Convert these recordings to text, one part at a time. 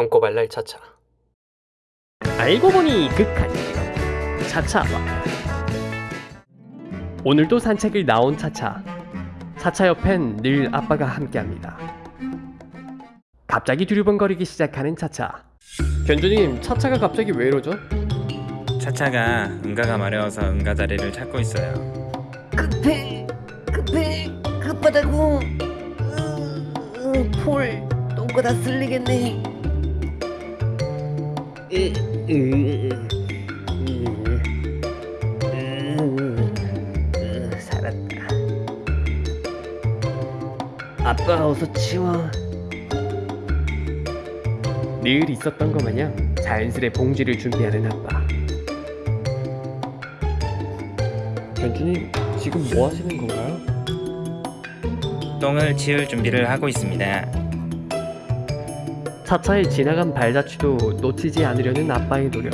똥꼬발랄 차차 알고 보니 극한 차차와. 오늘도 산책을 나온 차차. 차차 옆엔 늘 아빠가 함께합니다. 갑자기 두리번거리기 시작하는 차차. 견주님 차차가 갑자기 왜 이러죠? 차차가 응가가 마려워서 응가 자리를 찾고 있어요. 급해 급해 급하다고. 으, 으, 폴 똥꼬 다 쓸리겠네 살았다 아빠 어서 치워 늘 있었던 것 마냥 자연스레 봉지를 준비하는 아빠 견주님 지금 뭐 하시는 건가요? 똥을 치울 준비를 하고 있습니다. 차차의 지나간 발자취도 놓치지 않으려는 아빠의 노력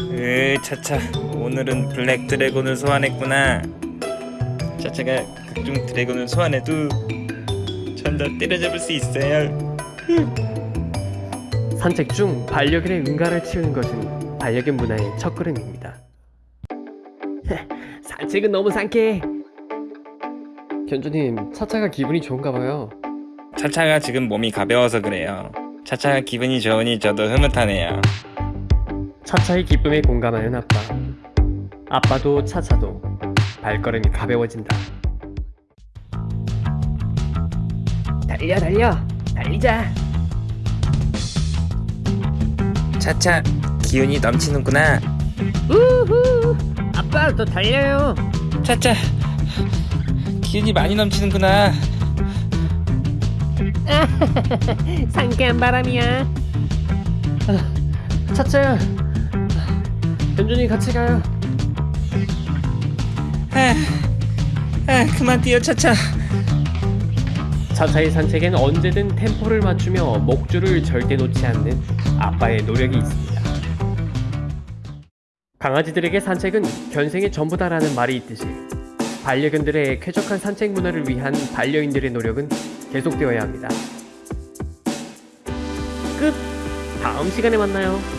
으, 차차 오늘은 블랙 드래곤을 소환했구나. 차차가 극중 드래곤을 소환해도 전 다 때려잡을 수 있어요. 산책 중 반려견의 응가를 치우는 것은 반려견 문화의 첫걸음입니다. 산책은 너무 상쾌해. 견주님, 차차가 기분이 좋은가 봐요. 차차가 지금 몸이 가벼워서 그래요. 차차가 기분이 좋으니 저도 흐뭇하네요. 차차의 기쁨에 공감하는 아빠. 아빠도 차차도 발걸음이 가벼워진다. 달려 달려 달리자 차차 기운이 넘치는구나. 우후 아빠 더 달려요 차차 기운이 많이 넘치는구나. 상쾌한 바람이야 차차야, 견준이 같이 가요. 아, 아 그만 뛰어 차차. 차차의 산책엔 언제든 템포를 맞추며 목줄을 절대 놓지 않는 아빠의 노력이 있습니다. 강아지들에게 산책은 견생의 전부다라는 말이 있듯이 반려견들의 쾌적한 산책 문화를 위한 반려인들의 노력은 계속되어야 합니다. 끝! 다음 시간에 만나요.